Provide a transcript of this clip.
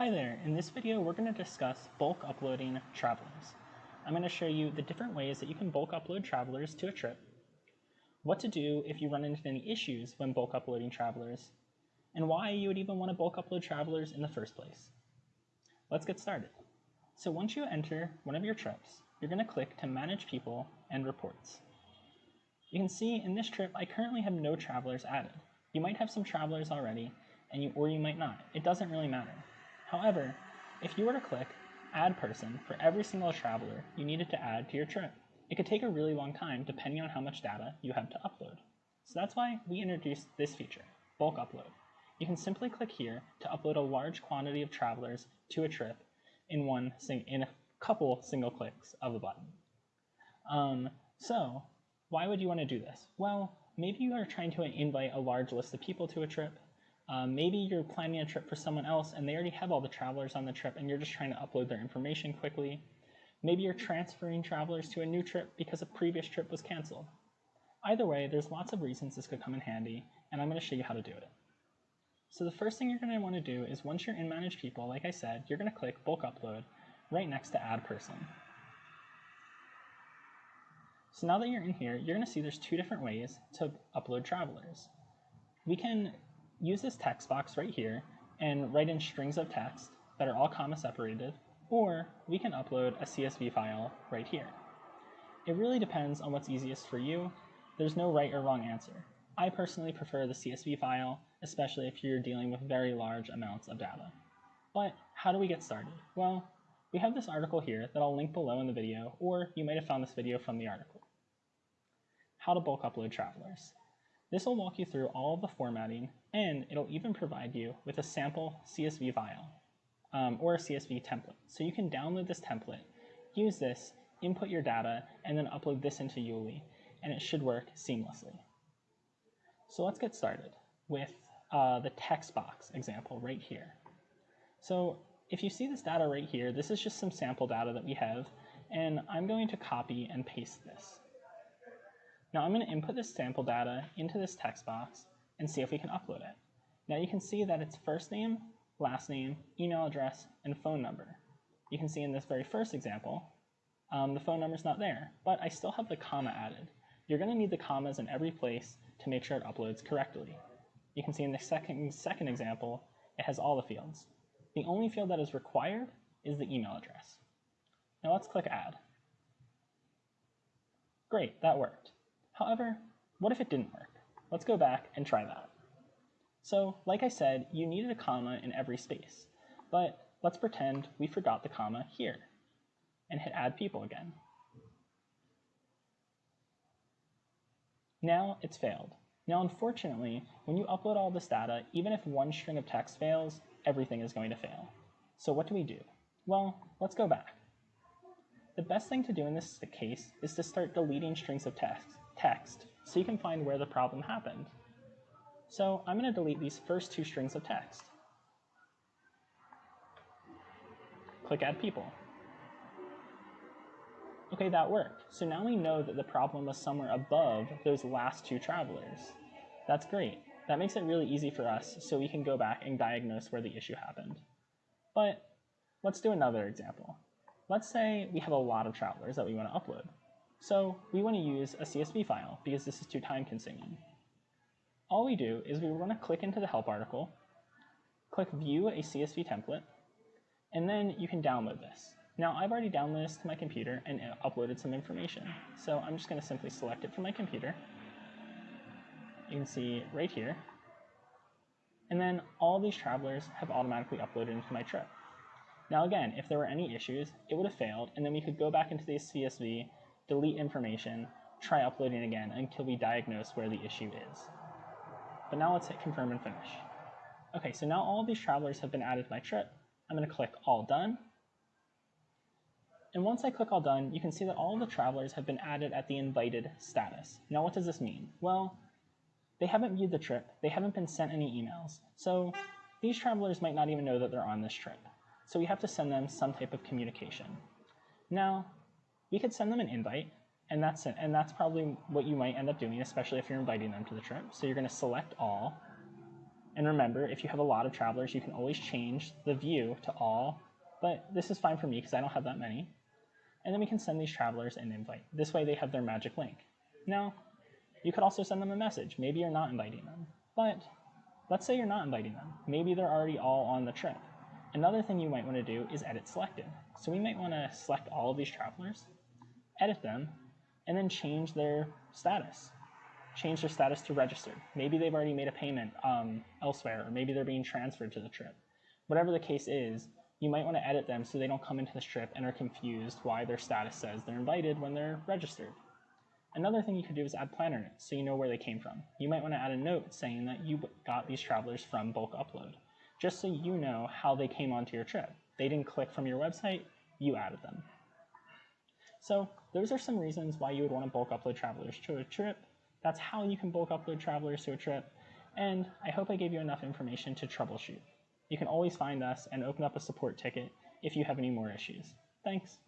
Hi there, in this video we're going to discuss bulk uploading travelers. I'm going to show you the different ways that you can bulk upload travelers to a trip, what to do if you run into any issues when bulk uploading travelers, and why you would even want to bulk upload travelers in the first place. Let's get started. So once you enter one of your trips, you're going to click to Manage People and Reports. You can see in this trip I currently have no travelers added. You might have some travelers already, and you, or you might not. It doesn't really matter. However, if you were to click Add Person for every single traveler you needed to add to your trip, it could take a really long time depending on how much data you have to upload. So that's why we introduced this feature, Bulk Upload. You can simply click here to upload a large quantity of travelers to a trip in one in a couple single clicks of a button. Um, so why would you want to do this? Well, maybe you are trying to invite a large list of people to a trip, um, maybe you're planning a trip for someone else and they already have all the travelers on the trip and you're just trying to upload their information quickly. Maybe you're transferring travelers to a new trip because a previous trip was canceled. Either way, there's lots of reasons this could come in handy, and I'm going to show you how to do it. So the first thing you're going to want to do is once you're in Manage People, like I said, you're going to click Bulk Upload right next to Add Person. So now that you're in here, you're going to see there's two different ways to upload travelers. We can use this text box right here and write in strings of text that are all comma separated, or we can upload a CSV file right here. It really depends on what's easiest for you. There's no right or wrong answer. I personally prefer the CSV file, especially if you're dealing with very large amounts of data. But how do we get started? Well, we have this article here that I'll link below in the video, or you might have found this video from the article. How to bulk upload travelers. This will walk you through all of the formatting, and it'll even provide you with a sample CSV file um, or a CSV template. So you can download this template, use this, input your data, and then upload this into Yuli, and it should work seamlessly. So let's get started with uh, the text box example right here. So if you see this data right here, this is just some sample data that we have, and I'm going to copy and paste this. Now I'm going to input this sample data into this text box and see if we can upload it. Now you can see that it's first name, last name, email address, and phone number. You can see in this very first example, um, the phone number is not there, but I still have the comma added. You're going to need the commas in every place to make sure it uploads correctly. You can see in the second, second example, it has all the fields. The only field that is required is the email address. Now let's click Add. Great, that worked. However, what if it didn't work? Let's go back and try that. So, like I said, you needed a comma in every space, but let's pretend we forgot the comma here and hit add people again. Now it's failed. Now, unfortunately, when you upload all this data, even if one string of text fails, everything is going to fail. So what do we do? Well, let's go back. The best thing to do in this case is to start deleting strings of text text so you can find where the problem happened. So I'm going to delete these first two strings of text. Click Add People. Okay, that worked. So now we know that the problem was somewhere above those last two travelers. That's great. That makes it really easy for us so we can go back and diagnose where the issue happened. But let's do another example. Let's say we have a lot of travelers that we want to upload. So we want to use a CSV file because this is too time consuming. All we do is we want to click into the help article, click view a CSV template, and then you can download this. Now I've already downloaded this to my computer and uh, uploaded some information. So I'm just going to simply select it from my computer. You can see right here. And then all these travelers have automatically uploaded into my trip. Now again, if there were any issues, it would have failed, and then we could go back into the CSV delete information, try uploading again until we diagnose where the issue is. But now let's hit confirm and finish. Okay, so now all these travelers have been added to my trip. I'm going to click all done. And once I click all done, you can see that all the travelers have been added at the invited status. Now what does this mean? Well, they haven't viewed the trip, they haven't been sent any emails, so these travelers might not even know that they're on this trip. So we have to send them some type of communication. Now, we could send them an invite, and that's it. And that's probably what you might end up doing, especially if you're inviting them to the trip. So you're going to select all, And remember, if you have a lot of travelers, you can always change the view to all, but this is fine for me because I don't have that many. And then we can send these travelers an invite. This way they have their magic link. Now, you could also send them a message. Maybe you're not inviting them, but let's say you're not inviting them. Maybe they're already all on the trip. Another thing you might want to do is edit selected. So we might want to select all of these travelers, edit them, and then change their status. Change their status to registered. Maybe they've already made a payment um, elsewhere, or maybe they're being transferred to the trip. Whatever the case is, you might want to edit them so they don't come into this trip and are confused why their status says they're invited when they're registered. Another thing you could do is add planner notes so you know where they came from. You might want to add a note saying that you got these travelers from bulk upload, just so you know how they came onto your trip. They didn't click from your website, you added them. So those are some reasons why you would want to bulk upload travelers to a trip. That's how you can bulk upload travelers to a trip. And I hope I gave you enough information to troubleshoot. You can always find us and open up a support ticket if you have any more issues. Thanks.